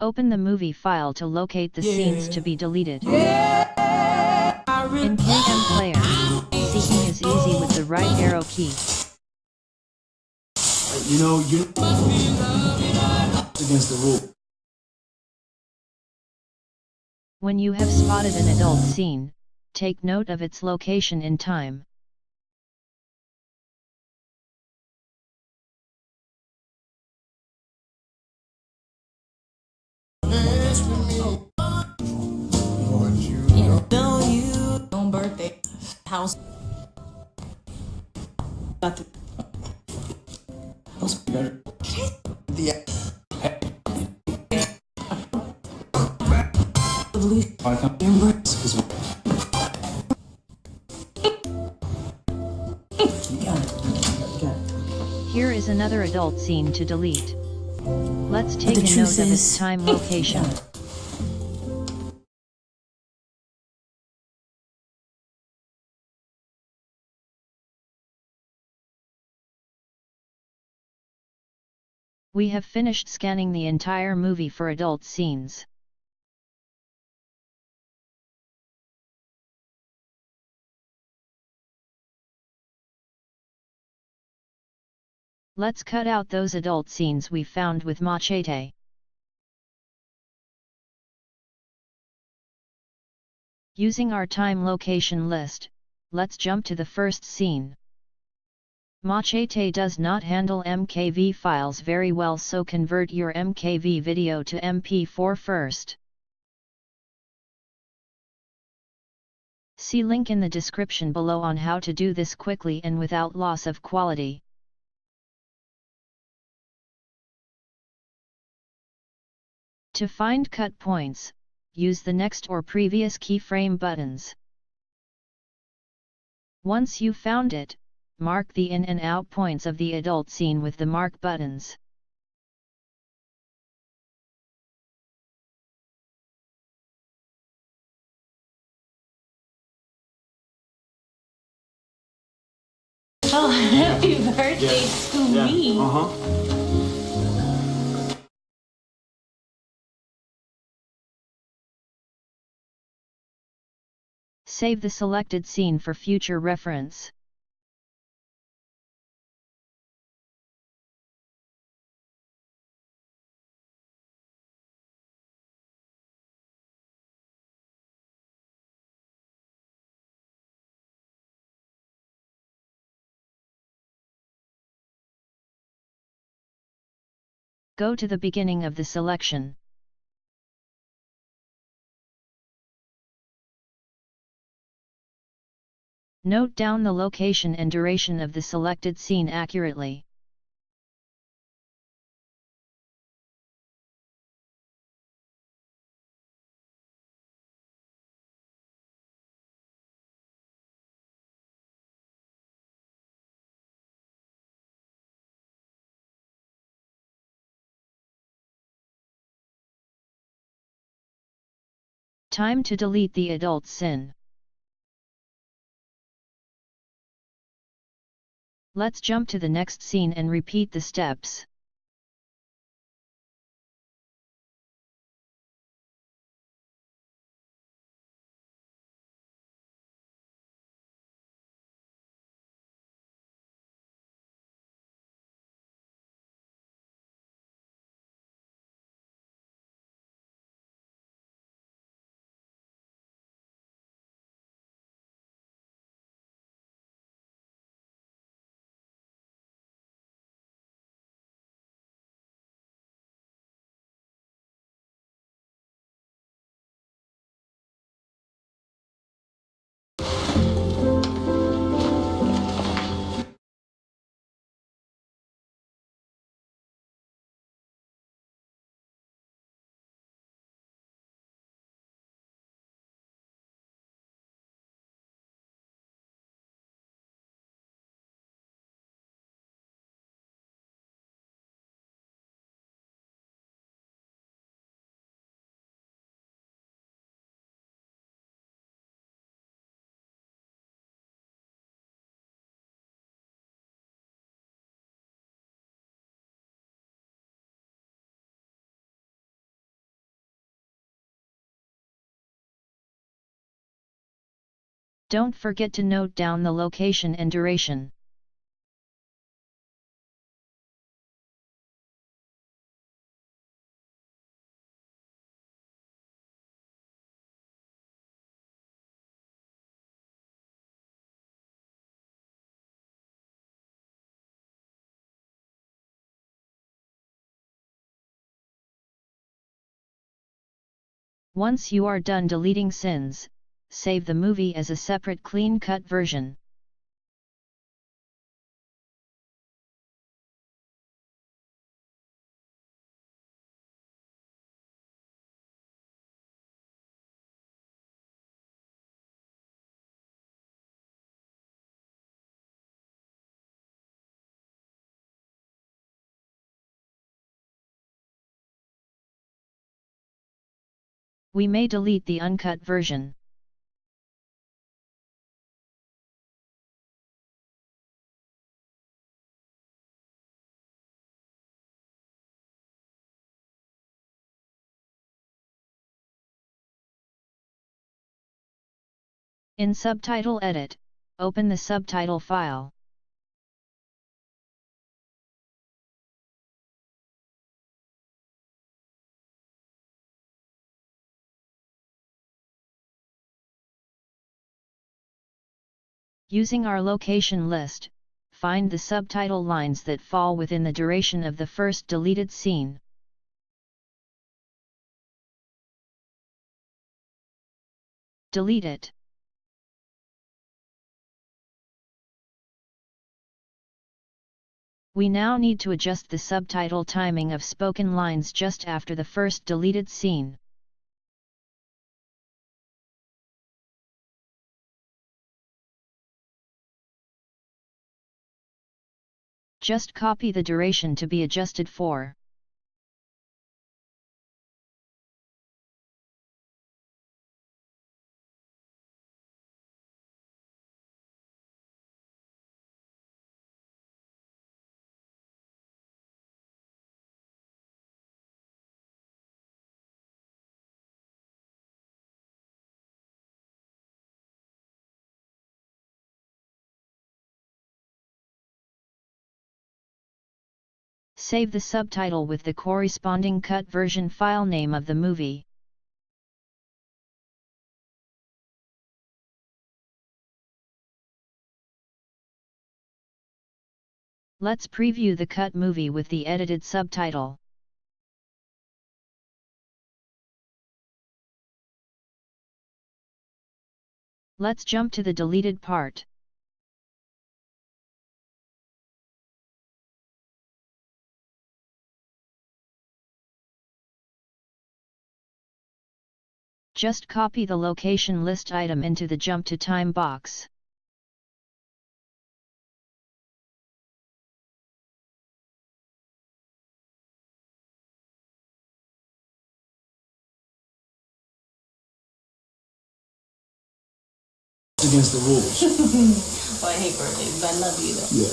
Open the movie file to locate the scenes to be deleted. In KM Player, seeking is easy with the right arrow key. You know, you against the rule. When you have spotted an adult scene, take note of its location in time. House. Got the house better. The embrace is Here is another adult scene to delete. Let's take a note truth of its time location. We have finished scanning the entire movie for adult scenes. Let's cut out those adult scenes we found with Machete. Using our time location list, let's jump to the first scene. Machete does not handle MKV files very well so convert your MKV video to MP4 first. See link in the description below on how to do this quickly and without loss of quality. To find cut points, use the next or previous keyframe buttons. Once you found it, mark the in and out points of the adult scene with the mark buttons. Oh, happy birthday to me. Uh huh. Save the selected scene for future reference. Go to the beginning of the selection. Note down the location and duration of the selected scene accurately. Time to delete the adult sin. Let's jump to the next scene and repeat the steps. Don't forget to note down the location and duration. Once you are done deleting scenes, save the movie as a separate clean-cut version. We may delete the uncut version. In Subtitle Edit, open the subtitle file. Using our location list, find the subtitle lines that fall within the duration of the first deleted scene. Delete it. We now need to adjust the subtitle timing of spoken lines just after the first deleted scene. Just copy the duration to be adjusted for. Save the subtitle with the corresponding cut version file name of the movie. Let's preview the cut movie with the edited subtitle. Let's jump to the deleted part. Just copy the location list item into the jump to time box. It's against the rules. Oh, I hate birthdays, but I love you though. yeah.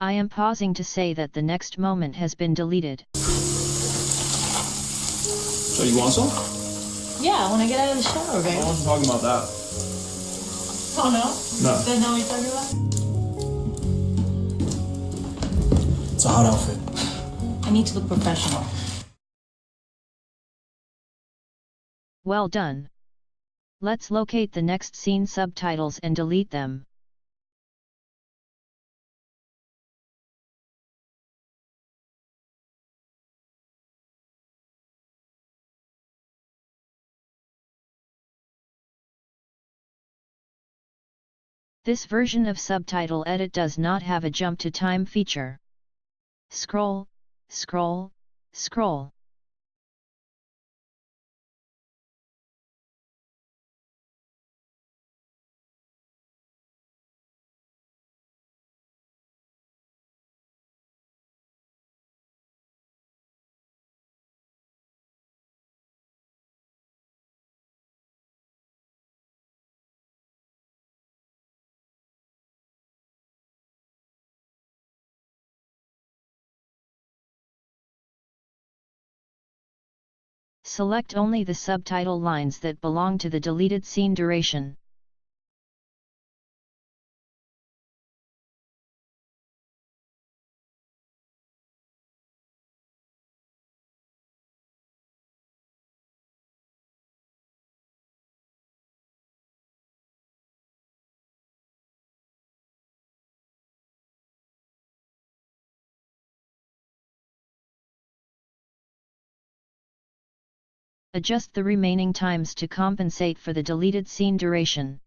I am pausing to say that the next moment has been deleted. So you want some? Yeah, when I get out of the shower, okay. I babe. wasn't talking about that. Oh no? No. That's not what you're talking about? It's a hot outfit. I need to look professional. Well done. Let's locate the next scene subtitles and delete them. This version of Subtitle Edit does not have a jump to time feature. Scroll, scroll, scroll. Select only the subtitle lines that belong to the deleted scene duration. Adjust the remaining times to compensate for the deleted scene duration.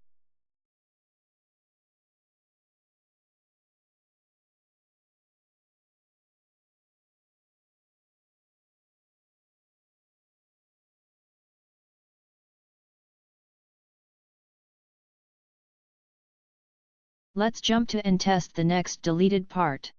Let's jump to and test the next deleted part.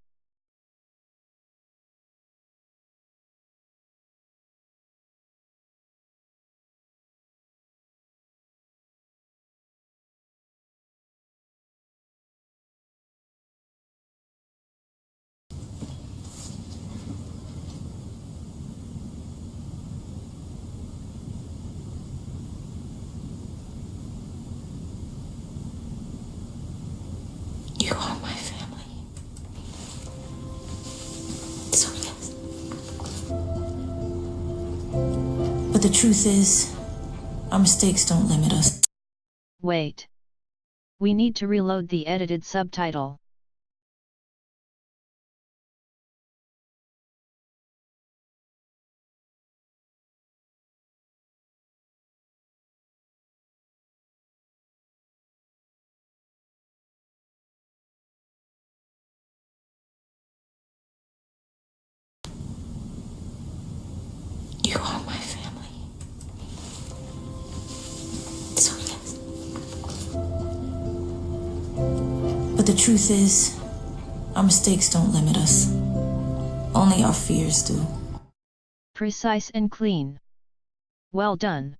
The truth is, our mistakes don't limit us. Wait. We need to reload the edited subtitle. Truth is, our mistakes don't limit us. Only our fears do. Precise and clean. Well done.